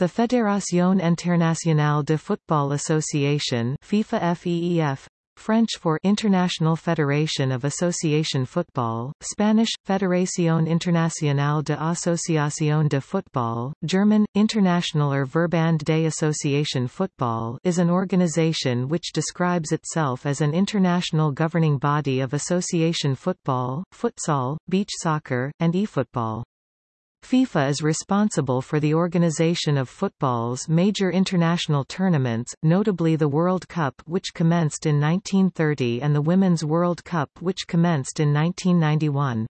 The Fédération Internationale de Football Association FIFA FEEF French for International Federation of Association Football, Spanish, Federación Internacional de Asociación de Football, German, Internationaler Verband de Association Football is an organization which describes itself as an international governing body of association football, futsal, beach soccer, and e-football. FIFA is responsible for the organization of football's major international tournaments, notably the World Cup which commenced in 1930 and the Women's World Cup which commenced in 1991.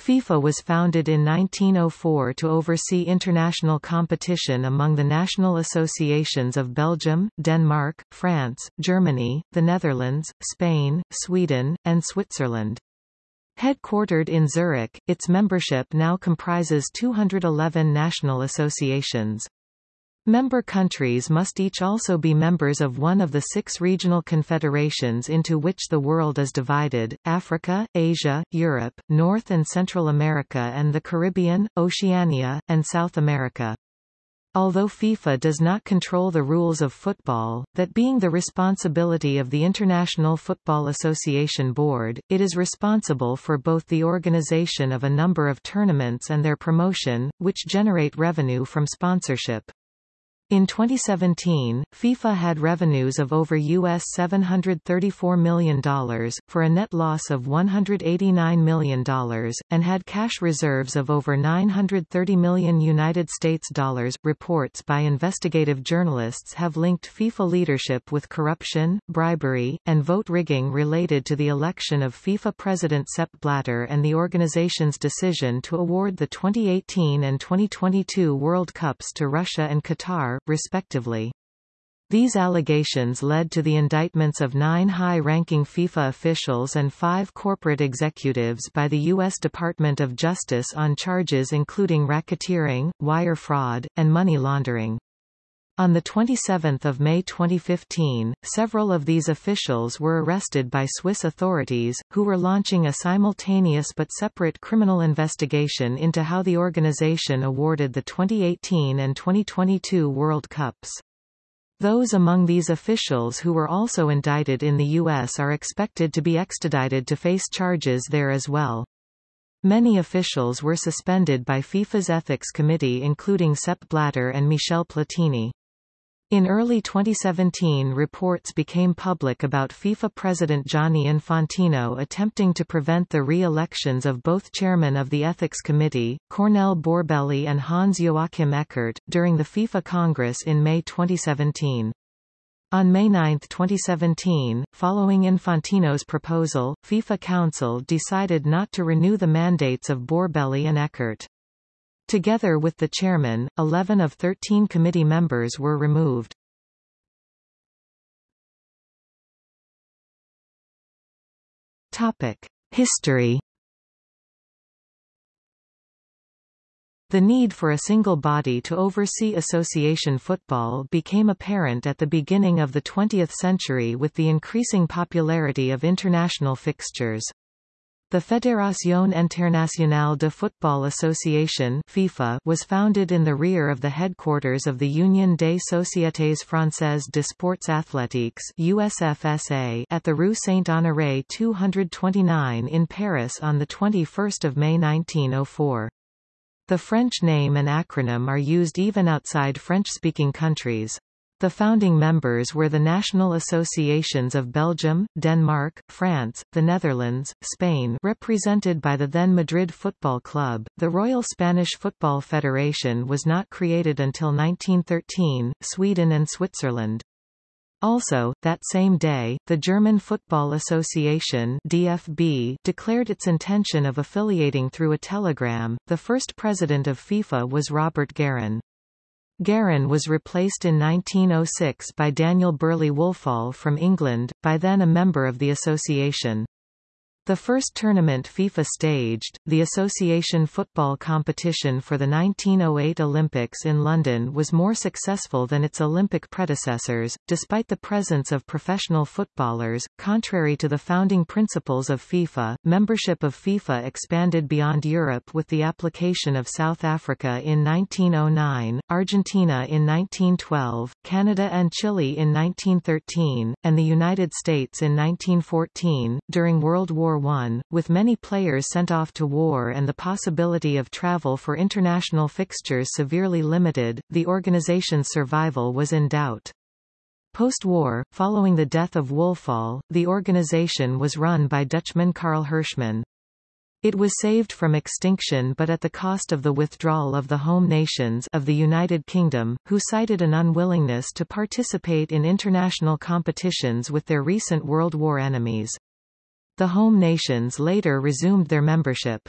FIFA was founded in 1904 to oversee international competition among the national associations of Belgium, Denmark, France, Germany, the Netherlands, Spain, Sweden, and Switzerland. Headquartered in Zurich, its membership now comprises 211 national associations. Member countries must each also be members of one of the six regional confederations into which the world is divided, Africa, Asia, Europe, North and Central America and the Caribbean, Oceania, and South America. Although FIFA does not control the rules of football, that being the responsibility of the International Football Association Board, it is responsible for both the organization of a number of tournaments and their promotion, which generate revenue from sponsorship. In 2017, FIFA had revenues of over US $734 million, for a net loss of $189 million, and had cash reserves of over 930 million United States dollars. Reports by investigative journalists have linked FIFA leadership with corruption, bribery, and vote rigging related to the election of FIFA President Sepp Blatter and the organization's decision to award the 2018 and 2022 World Cups to Russia and Qatar, respectively. These allegations led to the indictments of nine high-ranking FIFA officials and five corporate executives by the U.S. Department of Justice on charges including racketeering, wire fraud, and money laundering. On 27 May 2015, several of these officials were arrested by Swiss authorities, who were launching a simultaneous but separate criminal investigation into how the organization awarded the 2018 and 2022 World Cups. Those among these officials who were also indicted in the U.S. are expected to be extradited to face charges there as well. Many officials were suspended by FIFA's Ethics Committee including Sepp Blatter and Michel Platini. In early 2017 reports became public about FIFA President Gianni Infantino attempting to prevent the re-elections of both chairmen of the Ethics Committee, Cornel Borbély and Hans-Joachim Eckert, during the FIFA Congress in May 2017. On May 9, 2017, following Infantino's proposal, FIFA Council decided not to renew the mandates of Borbély and Eckert. Together with the chairman, 11 of 13 committee members were removed. Topic: History The need for a single body to oversee association football became apparent at the beginning of the 20th century with the increasing popularity of international fixtures. The Fédération Internationale de Football Association FIFA was founded in the rear of the headquarters of the Union des Sociétés Françaises de Sports Athletiques USFSA at the Rue Saint-Honoré 229 in Paris on 21 May 1904. The French name and acronym are used even outside French-speaking countries. The founding members were the national associations of Belgium, Denmark, France, the Netherlands, Spain represented by the then Madrid Football Club. The Royal Spanish Football Federation was not created until 1913, Sweden and Switzerland. Also, that same day, the German Football Association DFB declared its intention of affiliating through a telegram. The first president of FIFA was Robert Guerin. Guerin was replaced in 1906 by Daniel Burley Woolfall from England, by then a member of the association. The first tournament FIFA staged, the association football competition for the 1908 Olympics in London was more successful than its Olympic predecessors, despite the presence of professional footballers. Contrary to the founding principles of FIFA, membership of FIFA expanded beyond Europe with the application of South Africa in 1909, Argentina in 1912, Canada and Chile in 1913, and the United States in 1914. During World War War I, with many players sent off to war and the possibility of travel for international fixtures severely limited, the organization's survival was in doubt. Post-war, following the death of Woolfall, the organization was run by Dutchman Carl Hirschmann. It was saved from extinction but at the cost of the withdrawal of the home nations of the United Kingdom, who cited an unwillingness to participate in international competitions with their recent World War enemies. The home nations later resumed their membership.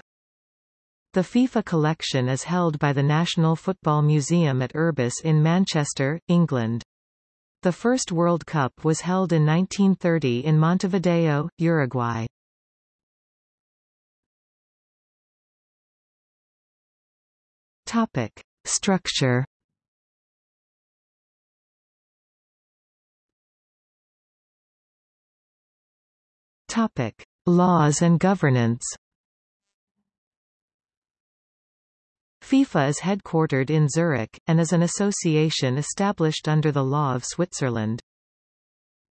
The FIFA collection is held by the National Football Museum at Urbis in Manchester, England. The first World Cup was held in 1930 in Montevideo, Uruguay. Topic. Structure Topic: Laws and governance. FIFA is headquartered in Zurich, and is an association established under the law of Switzerland.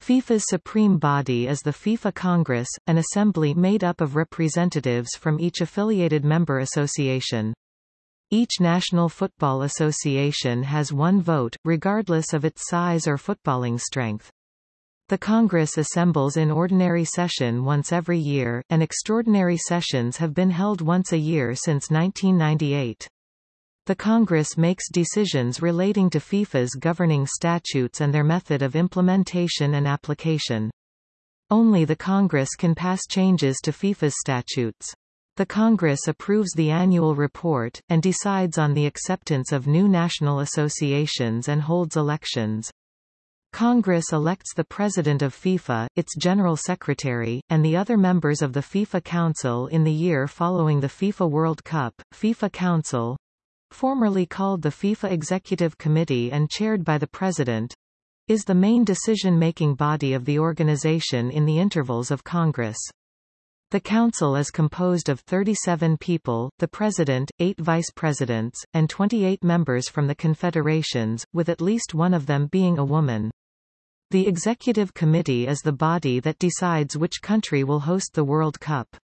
FIFA's supreme body is the FIFA Congress, an assembly made up of representatives from each affiliated member association. Each national football association has one vote, regardless of its size or footballing strength. The Congress assembles in ordinary session once every year, and extraordinary sessions have been held once a year since 1998. The Congress makes decisions relating to FIFA's governing statutes and their method of implementation and application. Only the Congress can pass changes to FIFA's statutes. The Congress approves the annual report, and decides on the acceptance of new national associations and holds elections. Congress elects the President of FIFA, its General Secretary, and the other members of the FIFA Council in the year following the FIFA World Cup. FIFA Council formerly called the FIFA Executive Committee and chaired by the President is the main decision-making body of the organization in the intervals of Congress. The Council is composed of 37 people, the President, 8 Vice Presidents, and 28 members from the confederations, with at least one of them being a woman. The Executive Committee is the body that decides which country will host the World Cup.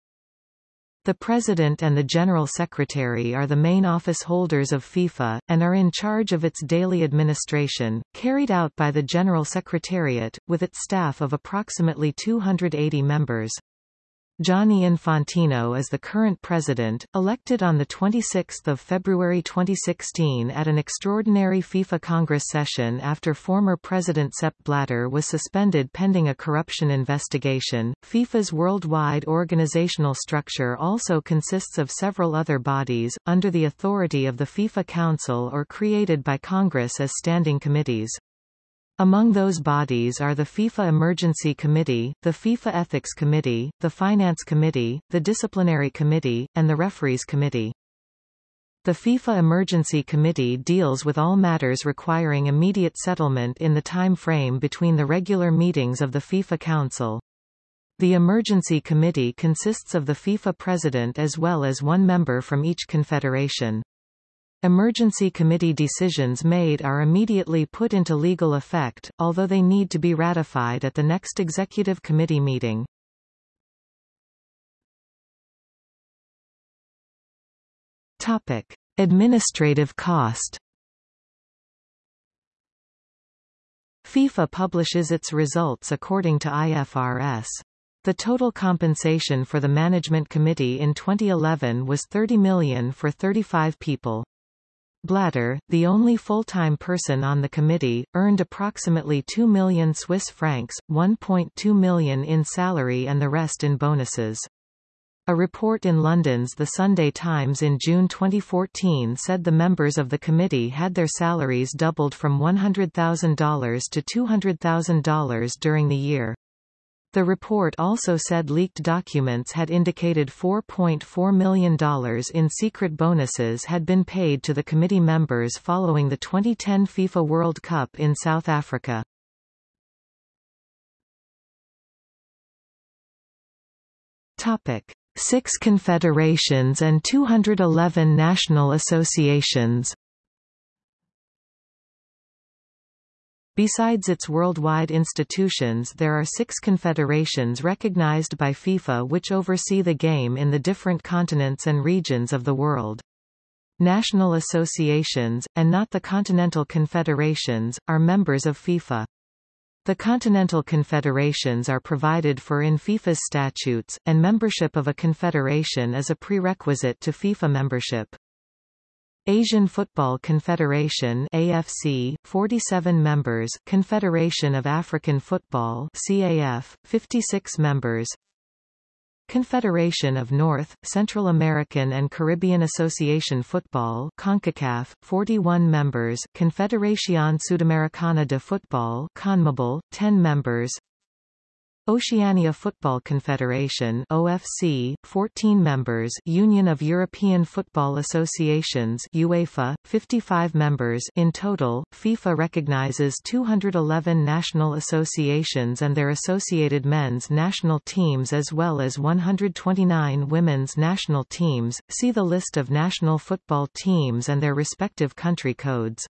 The President and the General Secretary are the main office holders of FIFA, and are in charge of its daily administration, carried out by the General Secretariat, with its staff of approximately 280 members. Gianni Infantino is the current president, elected on 26 February 2016 at an extraordinary FIFA Congress session after former President Sepp Blatter was suspended pending a corruption investigation. FIFA's worldwide organizational structure also consists of several other bodies, under the authority of the FIFA Council or created by Congress as standing committees. Among those bodies are the FIFA Emergency Committee, the FIFA Ethics Committee, the Finance Committee, the Disciplinary Committee, and the Referees Committee. The FIFA Emergency Committee deals with all matters requiring immediate settlement in the time frame between the regular meetings of the FIFA Council. The Emergency Committee consists of the FIFA President as well as one member from each confederation. Emergency committee decisions made are immediately put into legal effect, although they need to be ratified at the next executive committee meeting. Topic: Administrative cost. FIFA publishes its results according to IFRS. The total compensation for the Management Committee in 2011 was 30 million for 35 people. Blatter, the only full-time person on the committee, earned approximately 2 million Swiss francs, 1.2 million in salary and the rest in bonuses. A report in London's The Sunday Times in June 2014 said the members of the committee had their salaries doubled from $100,000 to $200,000 during the year. The report also said leaked documents had indicated $4.4 million in secret bonuses had been paid to the committee members following the 2010 FIFA World Cup in South Africa. Topic: Six confederations and 211 national associations. Besides its worldwide institutions there are six confederations recognized by FIFA which oversee the game in the different continents and regions of the world. National associations, and not the continental confederations, are members of FIFA. The continental confederations are provided for in FIFA's statutes, and membership of a confederation is a prerequisite to FIFA membership. Asian Football Confederation AFC 47 members Confederation of African Football CAF 56 members. Confederation of North, Central American and Caribbean Association Football CONCACAF 41 members Confederación Sudamericana de Fútbol CONMEBOL 10 members Oceania Football Confederation OFC 14 members Union of European Football Associations UEFA 55 members. In total FIFA recognizes 211 national associations and their associated men's national teams as well as 129 women's national teams. See the list of national football teams and their respective country codes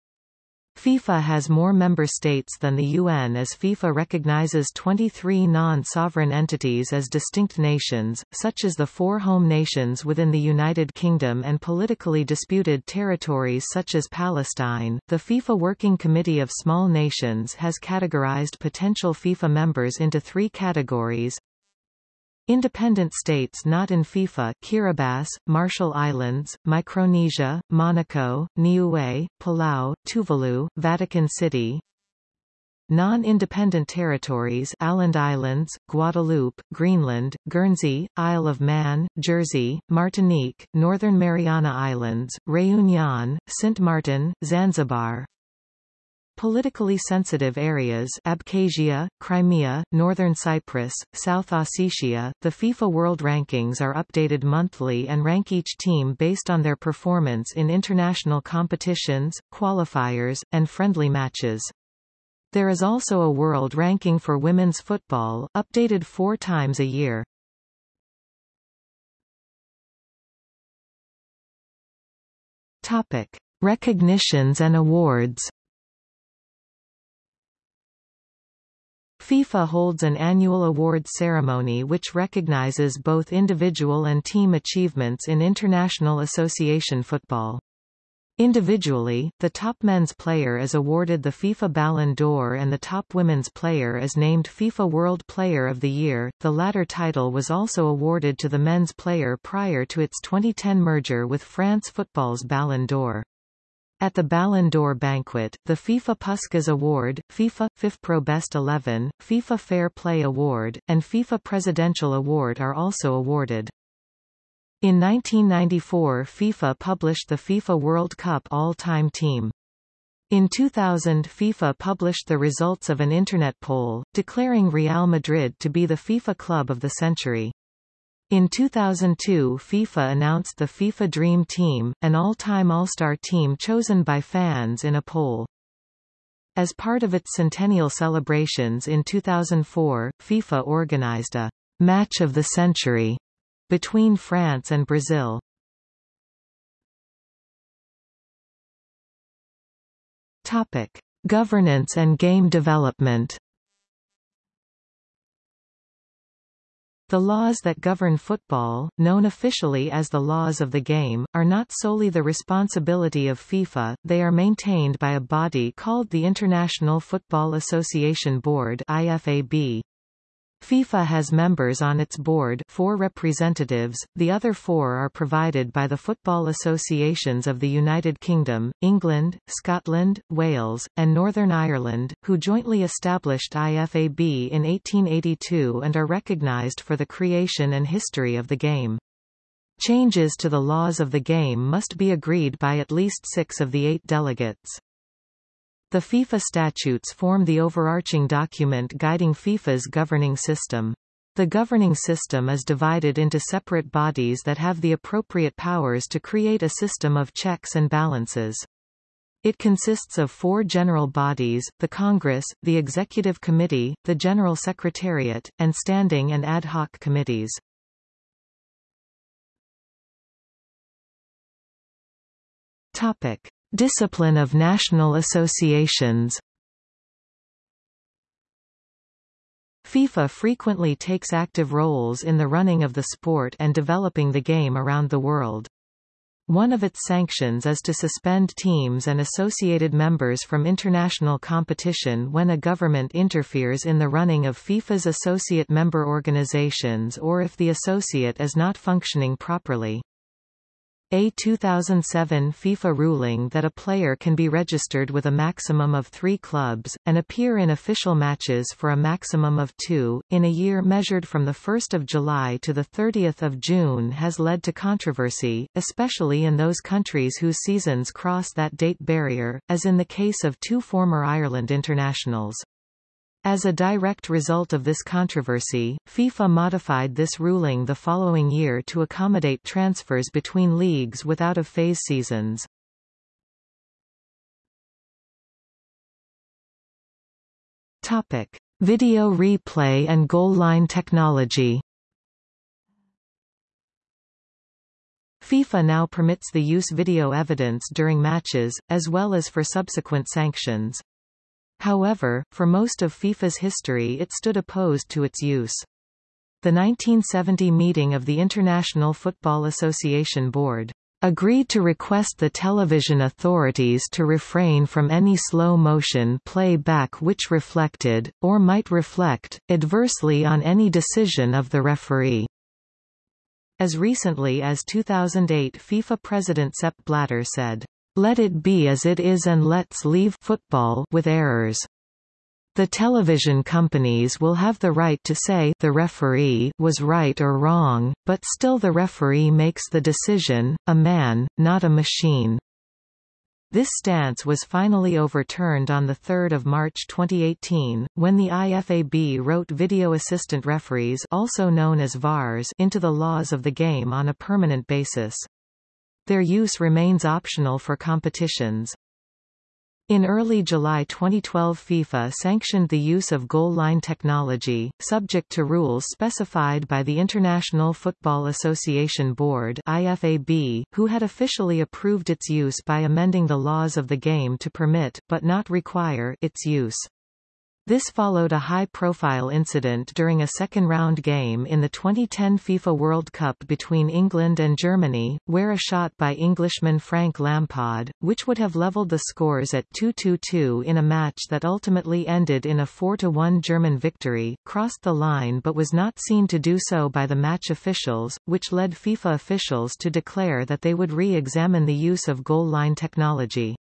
FIFA has more member states than the UN as FIFA recognizes 23 non-sovereign entities as distinct nations, such as the four home nations within the United Kingdom and politically disputed territories such as Palestine. The FIFA Working Committee of Small Nations has categorized potential FIFA members into three categories Independent states not in FIFA Kiribati, Marshall Islands, Micronesia, Monaco, Niue, Palau, Tuvalu, Vatican City. Non-independent territories Åland Islands, Guadeloupe, Greenland, Guernsey, Isle of Man, Jersey, Martinique, Northern Mariana Islands, Réunion, Saint Martin, Zanzibar Politically sensitive areas Abkhazia, Crimea, Northern Cyprus, South Ossetia, the FIFA World Rankings are updated monthly and rank each team based on their performance in international competitions, qualifiers, and friendly matches. There is also a world ranking for women's football, updated four times a year. Topic. Recognitions and awards FIFA holds an annual awards ceremony which recognizes both individual and team achievements in international association football. Individually, the top men's player is awarded the FIFA Ballon d'Or and the top women's player is named FIFA World Player of the Year. The latter title was also awarded to the men's player prior to its 2010 merger with France Football's Ballon d'Or. At the Ballon d'Or banquet, the FIFA Puskas Award, FIFA FIFPro Best 11, FIFA Fair Play Award, and FIFA Presidential Award are also awarded. In 1994 FIFA published the FIFA World Cup All-Time Team. In 2000 FIFA published the results of an Internet poll, declaring Real Madrid to be the FIFA club of the century. In 2002 FIFA announced the FIFA Dream Team, an all-time all-star team chosen by fans in a poll. As part of its centennial celebrations in 2004, FIFA organized a «Match of the Century» between France and Brazil. Topic. Governance and game development The laws that govern football, known officially as the laws of the game, are not solely the responsibility of FIFA, they are maintained by a body called the International Football Association Board IFAB. FIFA has members on its board four representatives, the other four are provided by the football associations of the United Kingdom, England, Scotland, Wales, and Northern Ireland, who jointly established IFAB in 1882 and are recognised for the creation and history of the game. Changes to the laws of the game must be agreed by at least six of the eight delegates. The FIFA statutes form the overarching document guiding FIFA's governing system. The governing system is divided into separate bodies that have the appropriate powers to create a system of checks and balances. It consists of four general bodies, the Congress, the Executive Committee, the General Secretariat, and standing and ad hoc committees. Topic. Discipline of national associations FIFA frequently takes active roles in the running of the sport and developing the game around the world. One of its sanctions is to suspend teams and associated members from international competition when a government interferes in the running of FIFA's associate member organizations or if the associate is not functioning properly. A 2007 FIFA ruling that a player can be registered with a maximum of three clubs, and appear in official matches for a maximum of two, in a year measured from 1 July to 30 June has led to controversy, especially in those countries whose seasons cross that date barrier, as in the case of two former Ireland internationals. As a direct result of this controversy, FIFA modified this ruling the following year to accommodate transfers between leagues without of phase seasons. Topic: Video replay and goal line technology. FIFA now permits the use video evidence during matches, as well as for subsequent sanctions. However, for most of FIFA's history it stood opposed to its use. The 1970 meeting of the International Football Association Board agreed to request the television authorities to refrain from any slow-motion play-back which reflected, or might reflect, adversely on any decision of the referee. As recently as 2008 FIFA President Sepp Blatter said, let it be as it is and let's leave football with errors. The television companies will have the right to say the referee was right or wrong, but still the referee makes the decision, a man, not a machine. This stance was finally overturned on 3 March 2018, when the IFAB wrote video assistant referees also known as VARs into the laws of the game on a permanent basis. Their use remains optional for competitions. In early July 2012 FIFA sanctioned the use of goal line technology, subject to rules specified by the International Football Association Board IFAB, who had officially approved its use by amending the laws of the game to permit, but not require, its use. This followed a high-profile incident during a second-round game in the 2010 FIFA World Cup between England and Germany, where a shot by Englishman Frank Lampard, which would have levelled the scores at 2-2-2 in a match that ultimately ended in a 4-1 German victory, crossed the line but was not seen to do so by the match officials, which led FIFA officials to declare that they would re-examine the use of goal line technology.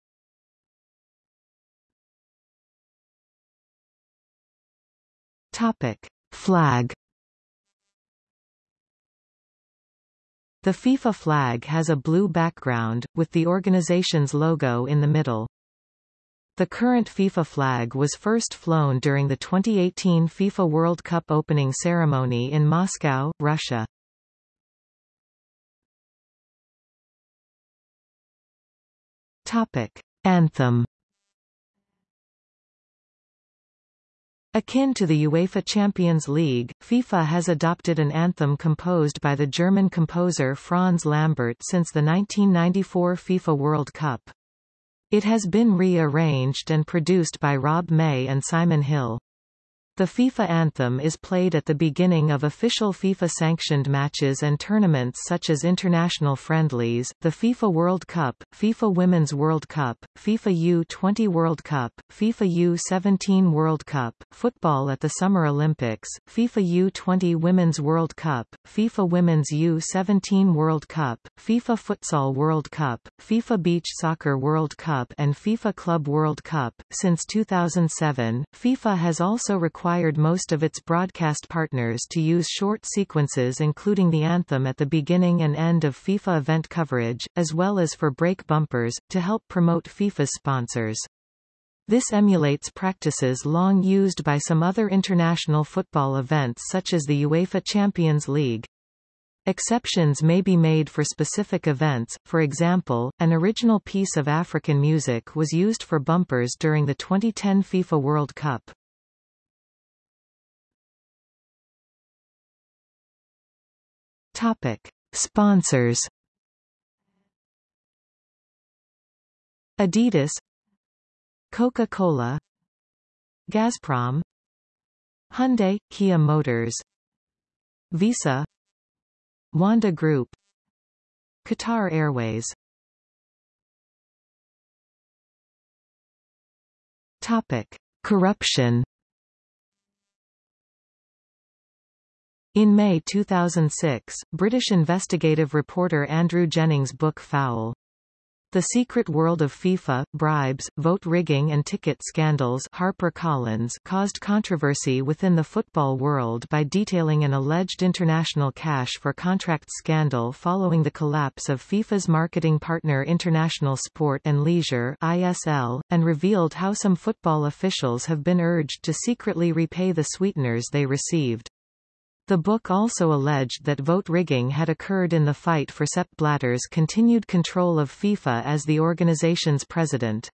Topic. Flag The FIFA flag has a blue background, with the organization's logo in the middle. The current FIFA flag was first flown during the 2018 FIFA World Cup opening ceremony in Moscow, Russia. Topic. Anthem Akin to the UEFA Champions League, FIFA has adopted an anthem composed by the German composer Franz Lambert since the 1994 FIFA World Cup. It has been re-arranged and produced by Rob May and Simon Hill. The FIFA anthem is played at the beginning of official FIFA-sanctioned matches and tournaments such as international friendlies, the FIFA World Cup, FIFA Women's World Cup, FIFA U20 World Cup, FIFA U17 World Cup, football at the Summer Olympics, FIFA U20 Women's World Cup, FIFA Women's U17 World Cup, FIFA Futsal World Cup, FIFA Beach Soccer World Cup and FIFA Club World Cup. Since 2007, FIFA has also required required most of its broadcast partners to use short sequences including the anthem at the beginning and end of FIFA event coverage, as well as for break bumpers, to help promote FIFA's sponsors. This emulates practices long used by some other international football events such as the UEFA Champions League. Exceptions may be made for specific events, for example, an original piece of African music was used for bumpers during the 2010 FIFA World Cup. Topic. Sponsors. Adidas. Coca-Cola. Gazprom. Hyundai, Kia Motors. Visa. Wanda Group. Qatar Airways. Topic. Corruption In May 2006, British investigative reporter Andrew Jennings' book Foul, the Secret World of FIFA, Bribes, Vote Rigging and Ticket Scandals HarperCollins caused controversy within the football world by detailing an alleged international cash for contract scandal following the collapse of FIFA's marketing partner International Sport and Leisure ISL, and revealed how some football officials have been urged to secretly repay the sweeteners they received. The book also alleged that vote rigging had occurred in the fight for Sepp Blatter's continued control of FIFA as the organization's president.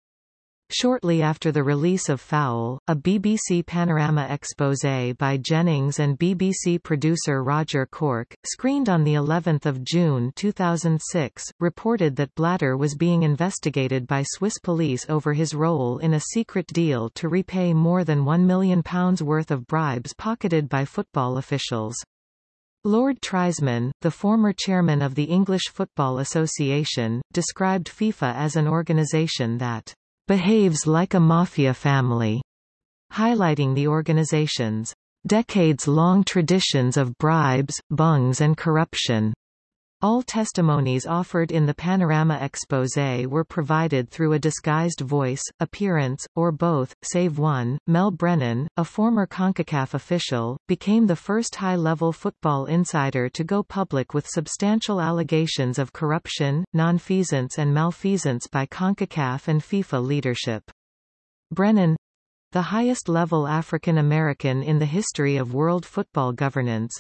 Shortly after the release of Foul, a BBC Panorama exposé by Jennings and BBC producer Roger Corke, screened on the 11th of June 2006, reported that Blatter was being investigated by Swiss police over his role in a secret deal to repay more than £1 million worth of bribes pocketed by football officials. Lord Triesman, the former chairman of the English Football Association, described FIFA as an organisation that behaves like a mafia family, highlighting the organization's decades-long traditions of bribes, bungs and corruption. All testimonies offered in the Panorama exposé were provided through a disguised voice, appearance, or both, save one. Mel Brennan, a former CONCACAF official, became the first high-level football insider to go public with substantial allegations of corruption, nonfeasance and malfeasance by CONCACAF and FIFA leadership. Brennan the highest-level African American in the history of world football governance,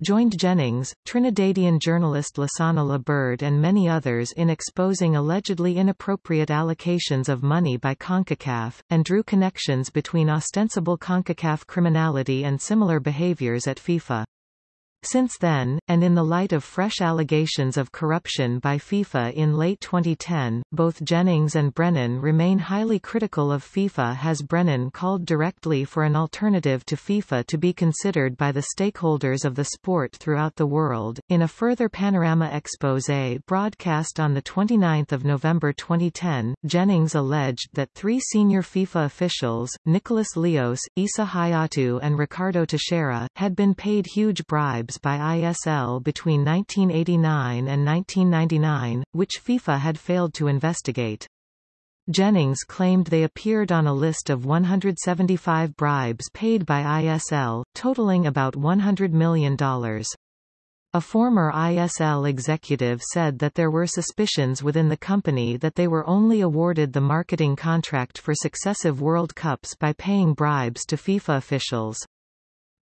joined Jennings, Trinidadian journalist Lasana Liburd and many others in exposing allegedly inappropriate allocations of money by CONCACAF, and drew connections between ostensible CONCACAF criminality and similar behaviors at FIFA. Since then, and in the light of fresh allegations of corruption by FIFA in late 2010, both Jennings and Brennan remain highly critical of FIFA has Brennan called directly for an alternative to FIFA to be considered by the stakeholders of the sport throughout the world. In a further Panorama expose broadcast on 29 November 2010, Jennings alleged that three senior FIFA officials, Nicolás Leoz, Issa Hayatou and Ricardo Teixeira, had been paid huge bribes by ISL between 1989 and 1999, which FIFA had failed to investigate. Jennings claimed they appeared on a list of 175 bribes paid by ISL, totaling about $100 million. A former ISL executive said that there were suspicions within the company that they were only awarded the marketing contract for successive World Cups by paying bribes to FIFA officials.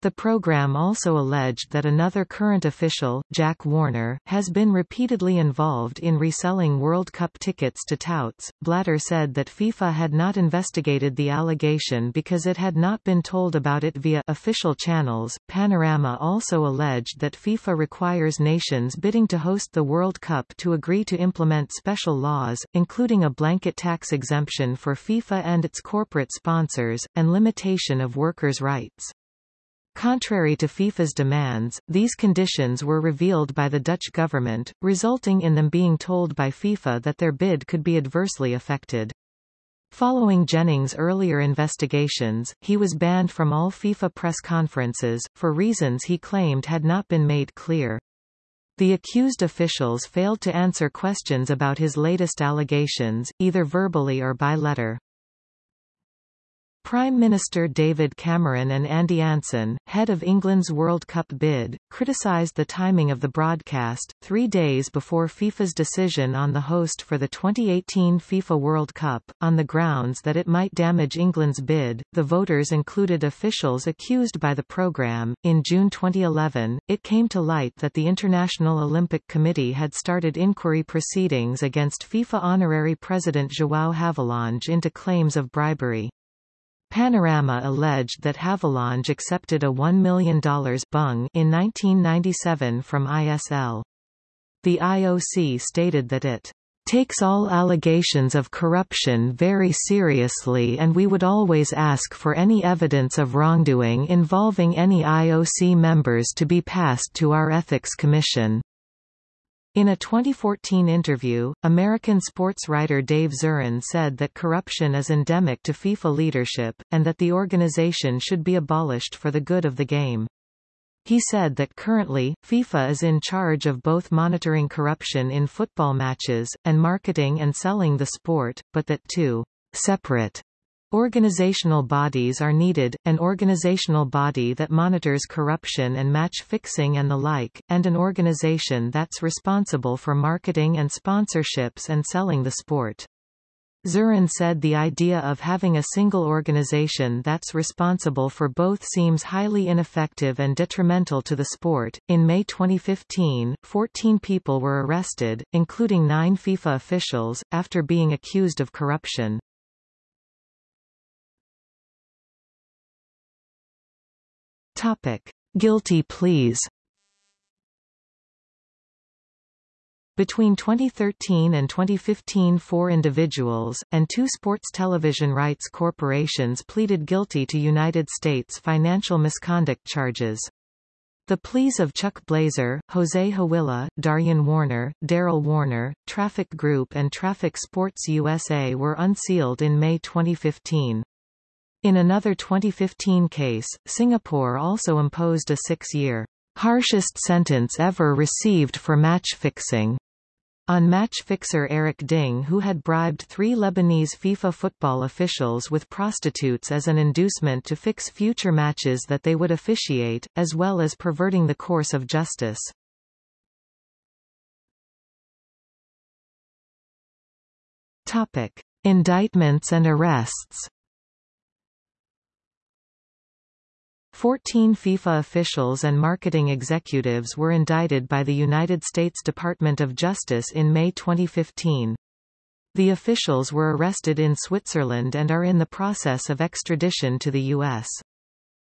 The program also alleged that another current official, Jack Warner, has been repeatedly involved in reselling World Cup tickets to touts. Blatter said that FIFA had not investigated the allegation because it had not been told about it via official channels. Panorama also alleged that FIFA requires nations bidding to host the World Cup to agree to implement special laws, including a blanket tax exemption for FIFA and its corporate sponsors, and limitation of workers' rights. Contrary to FIFA's demands, these conditions were revealed by the Dutch government, resulting in them being told by FIFA that their bid could be adversely affected. Following Jennings' earlier investigations, he was banned from all FIFA press conferences, for reasons he claimed had not been made clear. The accused officials failed to answer questions about his latest allegations, either verbally or by letter. Prime Minister David Cameron and Andy Anson, head of England's World Cup bid, criticised the timing of the broadcast, three days before FIFA's decision on the host for the 2018 FIFA World Cup, on the grounds that it might damage England's bid. The voters included officials accused by the programme. In June 2011, it came to light that the International Olympic Committee had started inquiry proceedings against FIFA honorary president João Havelange into claims of bribery. Panorama alleged that Havelange accepted a $1 million bung in 1997 from ISL. The IOC stated that it takes all allegations of corruption very seriously and we would always ask for any evidence of wrongdoing involving any IOC members to be passed to our Ethics Commission. In a 2014 interview, American sports writer Dave Zirin said that corruption is endemic to FIFA leadership, and that the organization should be abolished for the good of the game. He said that currently, FIFA is in charge of both monitoring corruption in football matches, and marketing and selling the sport, but that two separate Organizational bodies are needed, an organizational body that monitors corruption and match fixing and the like, and an organization that's responsible for marketing and sponsorships and selling the sport. Zirin said the idea of having a single organization that's responsible for both seems highly ineffective and detrimental to the sport. In May 2015, 14 people were arrested, including nine FIFA officials, after being accused of corruption. Topic: Guilty pleas. Between 2013 and 2015 four individuals, and two sports television rights corporations pleaded guilty to United States financial misconduct charges. The pleas of Chuck Blazer, Jose Hawilla, Daryan Warner, Daryll Warner, Traffic Group and Traffic Sports USA were unsealed in May 2015. In another 2015 case, Singapore also imposed a six-year harshest sentence ever received for match fixing on match fixer Eric Ding who had bribed three Lebanese FIFA football officials with prostitutes as an inducement to fix future matches that they would officiate, as well as perverting the course of justice. Topic. Indictments and arrests Fourteen FIFA officials and marketing executives were indicted by the United States Department of Justice in May 2015. The officials were arrested in Switzerland and are in the process of extradition to the U.S.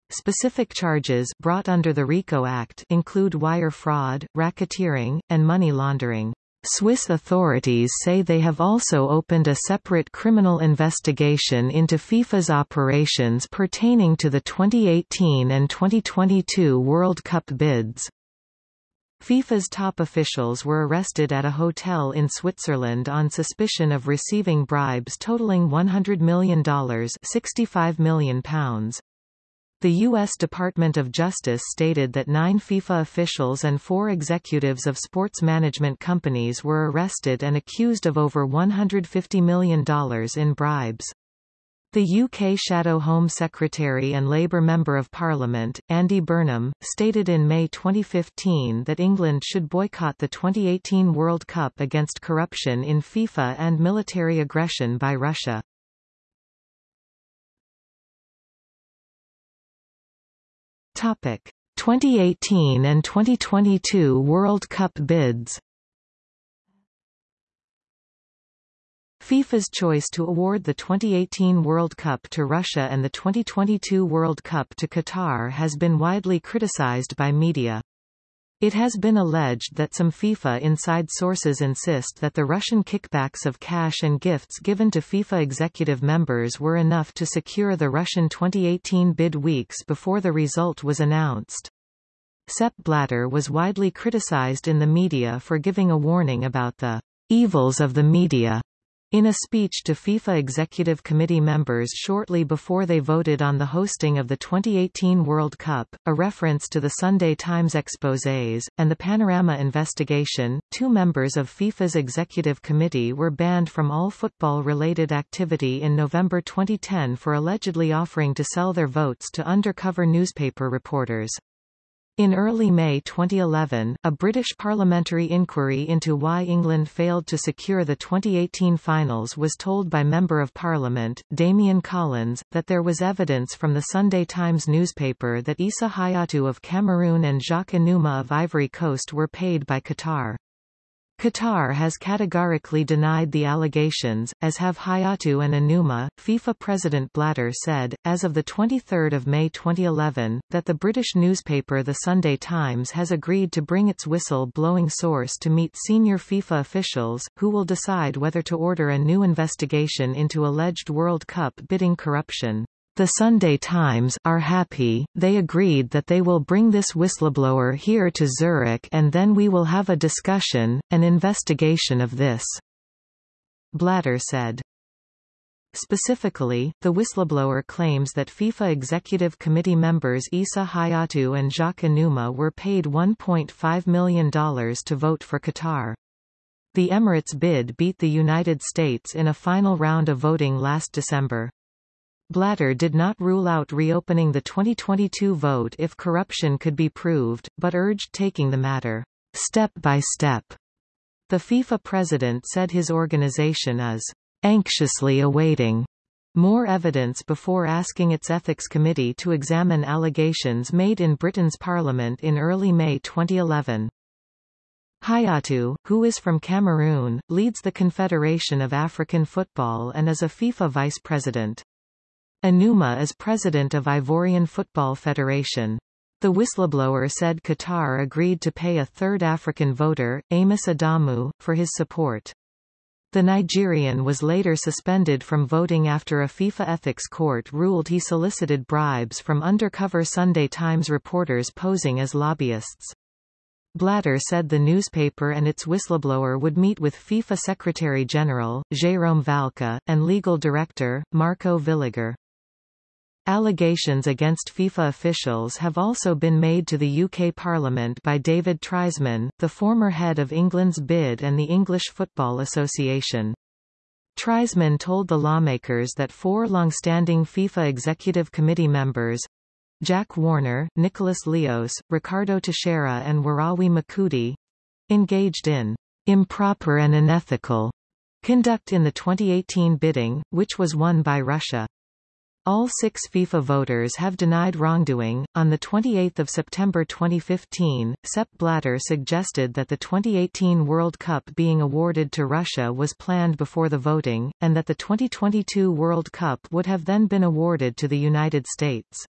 Specific charges brought under the RICO Act include wire fraud, racketeering, and money laundering. Swiss authorities say they have also opened a separate criminal investigation into FIFA's operations pertaining to the 2018 and 2022 World Cup bids. FIFA's top officials were arrested at a hotel in Switzerland on suspicion of receiving bribes totaling $100 million £65 million. The U.S. Department of Justice stated that nine FIFA officials and four executives of sports management companies were arrested and accused of over $150 million in bribes. The UK Shadow Home Secretary and Labour Member of Parliament, Andy Burnham, stated in May 2015 that England should boycott the 2018 World Cup against corruption in FIFA and military aggression by Russia. Topic: 2018 and 2022 World Cup bids. FIFA's choice to award the 2018 World Cup to Russia and the 2022 World Cup to Qatar has been widely criticized by media. It has been alleged that some FIFA inside sources insist that the Russian kickbacks of cash and gifts given to FIFA executive members were enough to secure the Russian 2018 bid weeks before the result was announced. Sepp Blatter was widely criticized in the media for giving a warning about the evils of the media In a speech to FIFA Executive Committee members shortly before they voted on the hosting of the 2018 World Cup, a reference to the Sunday Times exposés, and the Panorama investigation, two members of FIFA's Executive Committee were banned from all football-related activity in November 2010 for allegedly offering to sell their votes to undercover newspaper reporters. In early May 2011, a British parliamentary inquiry into why England failed to secure the 2018 finals was told by Member of Parliament, Damian Collins, that there was evidence from the Sunday Times newspaper that Issa Hayatou of Cameroon and Jacques Anouma of Ivory Coast were paid by Qatar. Qatar has categorically denied the allegations, as have Hayatou and Anouma. FIFA President Blatter said, as of 23 May 2011, that the British newspaper The Sunday Times has agreed to bring its whistle-blowing source to meet senior FIFA officials, who will decide whether to order a new investigation into alleged World Cup bidding corruption. The Sunday Times are happy, they agreed that they will bring this whistleblower here to Zurich and then we will have a discussion, an investigation of this. Blatter said. Specifically, the whistleblower claims that FIFA Executive Committee members Issa Hayatou and Jacques Anouma were paid $1.5 million to vote for Qatar. The Emirates bid beat the United States in a final round of voting last December. Blatter did not rule out reopening the 2022 vote if corruption could be proved, but urged taking the matter step by step. The FIFA president said his organization is anxiously awaiting more evidence before asking its ethics committee to examine allegations made in Britain's parliament in early May 2011. Hayatou, who is from Cameroon, leads the Confederation of African Football and is a FIFA vice president. Anouma is president of Ivorian Football Federation. The whistleblower said Qatar agreed to pay a third African voter, Amos Adamu, for his support. The Nigerian was later suspended from voting after a FIFA ethics court ruled he solicited bribes from undercover Sunday Times reporters posing as lobbyists. Blatter said the newspaper and its whistleblower would meet with FIFA Secretary-General, Jérôme Valcke, and legal director, Marco Villiger. Allegations against FIFA officials have also been made to the UK Parliament by David Triesman, the former head of England's BID and the English Football Association. Triesman told the lawmakers that four long-standing FIFA Executive Committee members Jack Warner, Nicolás Leoz, Ricardo Teixeira and Worawi Makudi engaged in improper and unethical conduct in the 2018 bidding, which was won by Russia. All six FIFA voters have denied wrongdoing. On 28 September 2015, Sepp Blatter suggested that the 2018 World Cup being awarded to Russia was planned before the voting, and that the 2022 World Cup would have then been awarded to the United States.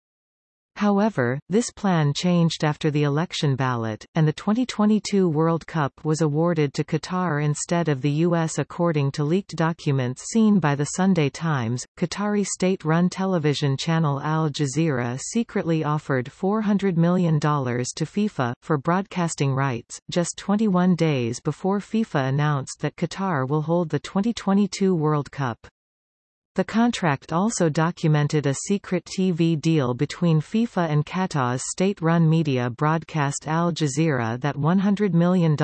However, this plan changed after the election ballot, and the 2022 World Cup was awarded to Qatar instead of the U.S. According to leaked documents seen by the Sunday Times, Qatari state-run television channel Al Jazeera secretly offered $400 million to FIFA, for broadcasting rights, just 21 days before FIFA announced that Qatar will hold the 2022 World Cup. The contract also documented a secret TV deal between FIFA and Qatar's state-run media broadcast Al Jazeera that $100 million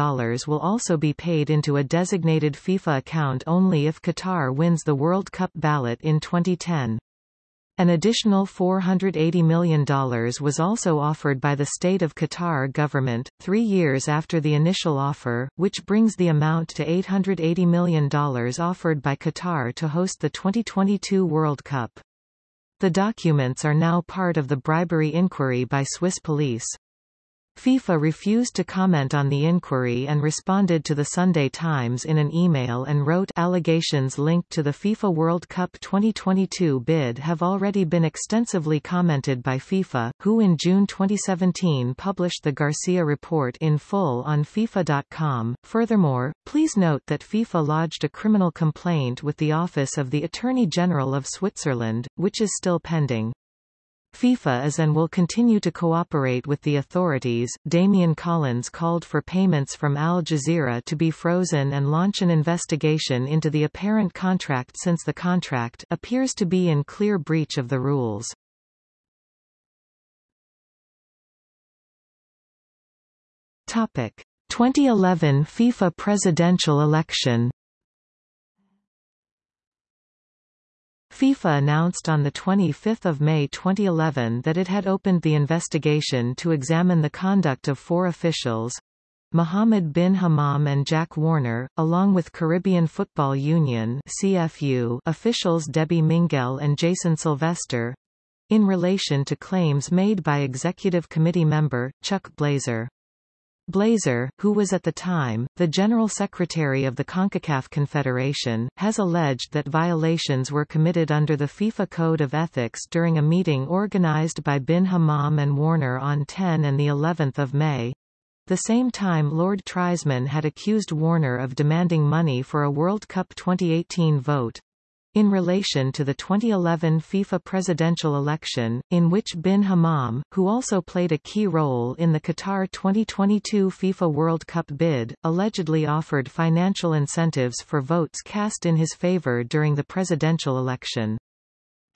will also be paid into a designated FIFA account only if Qatar wins the World Cup ballot in 2010. An additional $480 million was also offered by the state of Qatar government, three years after the initial offer, which brings the amount to $880 million offered by Qatar to host the 2022 World Cup. The documents are now part of the bribery inquiry by Swiss police. FIFA refused to comment on the inquiry and responded to the Sunday Times in an email and wrote allegations linked to the FIFA World Cup 2022 bid have already been extensively commented by FIFA, who in June 2017 published the Garcia report in full on FIFA.com. Furthermore, please note that FIFA lodged a criminal complaint with the Office of the Attorney General of Switzerland, which is still pending. FIFA is and will continue to cooperate with the authorities. Damian Collins called for payments from Al Jazeera to be frozen and launch an investigation into the apparent contract since the contract appears to be in clear breach of the rules. Topic: 2011 FIFA presidential election FIFA announced on 25 May 2011 that it had opened the investigation to examine the conduct of four officials, Mohammed bin Hammam and Jack Warner, along with Caribbean Football Union CFU officials Debbie Minguell and Jason Sylvester, in relation to claims made by Executive Committee member, Chuck Blazer. Blazer, who was at the time, the General Secretary of the CONCACAF Confederation, has alleged that violations were committed under the FIFA Code of Ethics during a meeting organized by Bin Hammam and Warner on 10 and the 11th of May. The same time Lord Triesman had accused Warner of demanding money for a World Cup 2018 vote, in relation to the 2011 FIFA presidential election, in which Bin Hammam, who also played a key role in the Qatar 2022 FIFA World Cup bid, allegedly offered financial incentives for votes cast in his favor during the presidential election.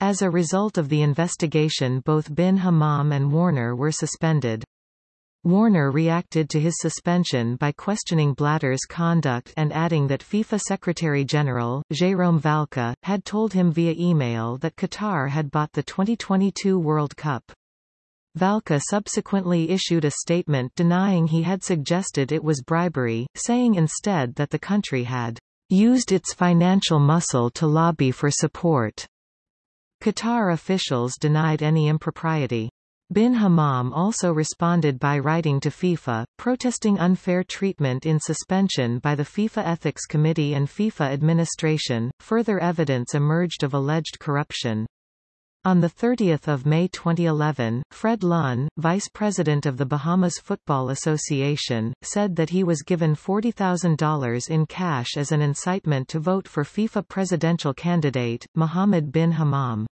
As a result of the investigation both Bin Hammam and Warner were suspended. Warner reacted to his suspension by questioning Blatter's conduct and adding that FIFA Secretary-General, Jérôme Valcke, had told him via email that Qatar had bought the 2022 World Cup. Valcke subsequently issued a statement denying he had suggested it was bribery, saying instead that the country had used its financial muscle to lobby for support. Qatar officials denied any impropriety. Bin Hammam also responded by writing to FIFA, protesting unfair treatment in suspension by the FIFA Ethics Committee and FIFA administration. Further evidence emerged of alleged corruption. On 30 May 2011, Fred Lunn, vice president of the Bahamas Football Association, said that he was given $40,000 in cash as an incitement to vote for FIFA presidential candidate, Mohammed bin Hammam.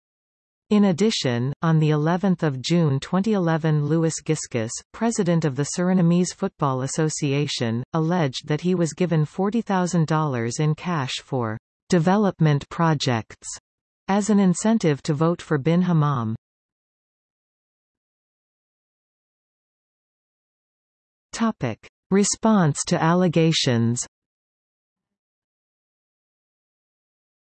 In addition, on the 11th of June 2011 Louis Giskus, president of the Surinamese Football Association, alleged that he was given $40,000 in cash for development projects as an incentive to vote for bin Hammam. Topic: Response to allegations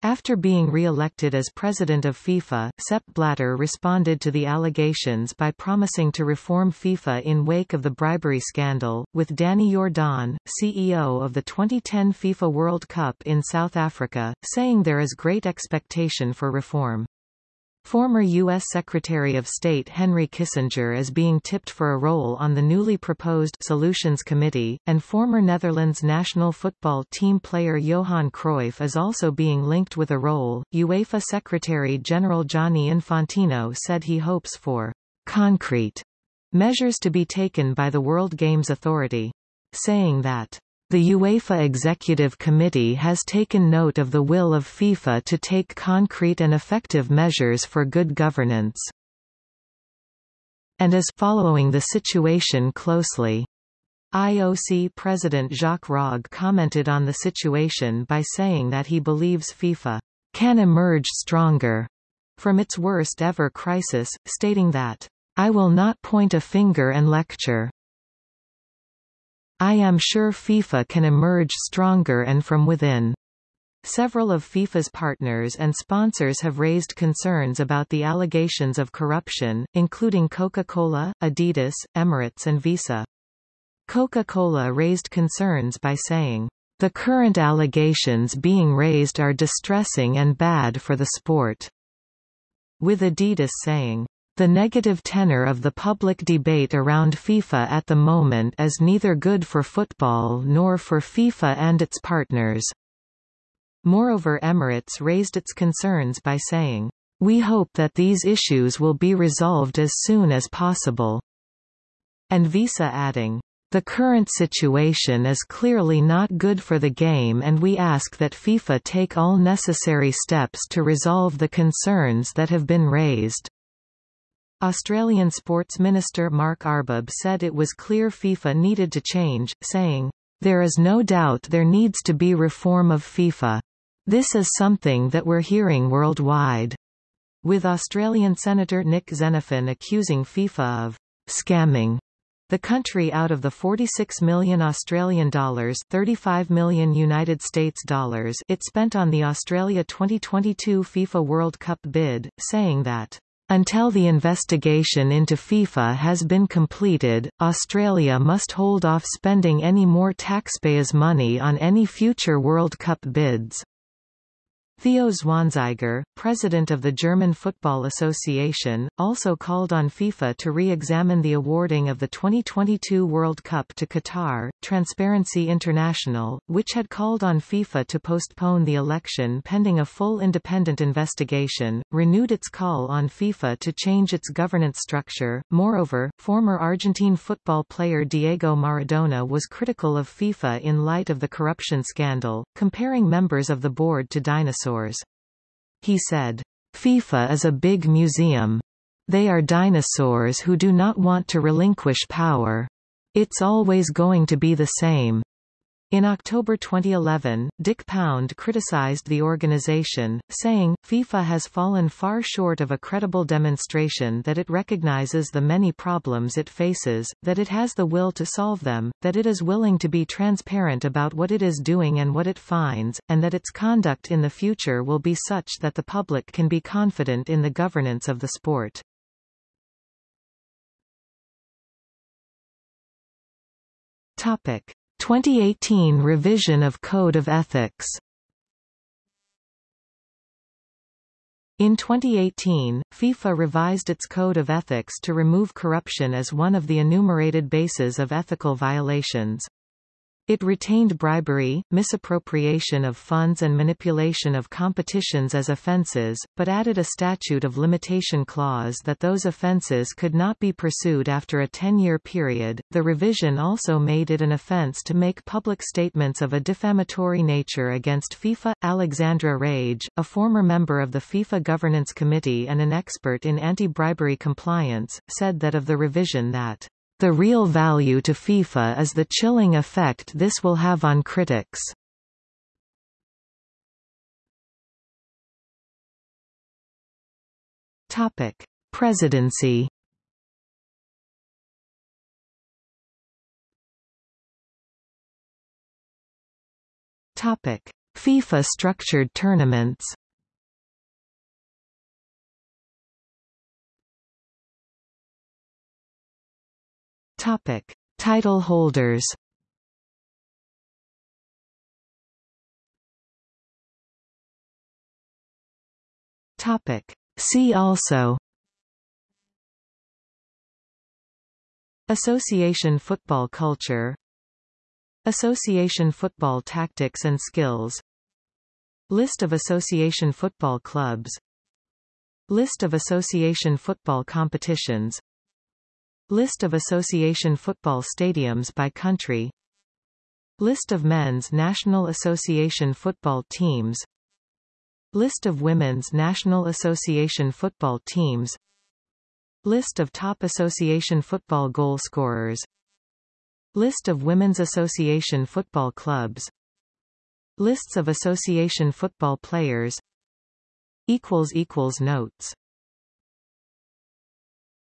After being re-elected as president of FIFA, Sepp Blatter responded to the allegations by promising to reform FIFA in wake of the bribery scandal, with Danny Jordan, CEO of the 2010 FIFA World Cup in South Africa, saying there is great expectation for reform. Former U.S. Secretary of State Henry Kissinger is being tipped for a role on the newly proposed Solutions Committee, and former Netherlands national football team player Johan Cruyff is also being linked with a role. UEFA Secretary General Gianni Infantino said he hopes for concrete measures to be taken by the World Games Authority, saying that the UEFA Executive Committee has taken note of the will of FIFA to take concrete and effective measures for good governance and is following the situation closely. IOC President Jacques Rogge commented on the situation by saying that he believes FIFA can emerge stronger from its worst ever crisis, stating that, I will not point a finger and lecture. I am sure FIFA can emerge stronger and from within. Several of FIFA's partners and sponsors have raised concerns about the allegations of corruption, including Coca-Cola, Adidas, Emirates and Visa. Coca-Cola raised concerns by saying, "...the current allegations being raised are distressing and bad for the sport," with Adidas saying, the negative tenor of the public debate around FIFA at the moment is neither good for football nor for FIFA and its partners. Moreover Emirates raised its concerns by saying, We hope that these issues will be resolved as soon as possible. And Visa adding, the current situation is clearly not good for the game and we ask that FIFA take all necessary steps to resolve the concerns that have been raised. Australian Sports Minister Mark Arbib said it was clear FIFA needed to change, saying, There is no doubt there needs to be reform of FIFA. This is something that we're hearing worldwide. With Australian Senator Nick Xenophon accusing FIFA of scamming the country out of the 46 million Australian dollars, 35 million United States dollars it spent on the Australia 2022 FIFA World Cup bid, saying that until the investigation into FIFA has been completed, Australia must hold off spending any more taxpayers' money on any future World Cup bids. Theo Zwanziger, president of the German Football Association, also called on FIFA to re-examine the awarding of the 2022 World Cup to Qatar. Transparency International, which had called on FIFA to postpone the election pending a full independent investigation, renewed its call on FIFA to change its governance structure. Moreover, former Argentine football player Diego Maradona was critical of FIFA in light of the corruption scandal, comparing members of the board to dinosaurs dinosaurs. He said, FIFA is a big museum. They are dinosaurs who do not want to relinquish power. It's always going to be the same. In October 2011, Dick Pound criticized the organization, saying, FIFA has fallen far short of a credible demonstration that it recognizes the many problems it faces, that it has the will to solve them, that it is willing to be transparent about what it is doing and what it finds, and that its conduct in the future will be such that the public can be confident in the governance of the sport. Topic. 2018 revision of Code of Ethics In 2018, FIFA revised its Code of Ethics to remove corruption as one of the enumerated bases of ethical violations. It retained bribery, misappropriation of funds and manipulation of competitions as offences, but added a statute of limitation clause that those offences could not be pursued after a 10-year period. The revision also made it an offence to make public statements of a defamatory nature against FIFA. Alexandra Wrage, a former member of the FIFA Governance Committee and an expert in anti-bribery compliance, said that of the revision that the real value to FIFA is the chilling effect this will have on critics. Topic: Presidency. Topic: FIFA structured tournaments. Topic: Title holders. Topic: See also. Association football culture Association football tactics and skills List of association football clubs List of association football competitions List of association football stadiums by country. List of men's National Association football teams. List of women's National Association football teams. List of top association football goal scorers. List of Women's Association football clubs. Lists of association football players. Notes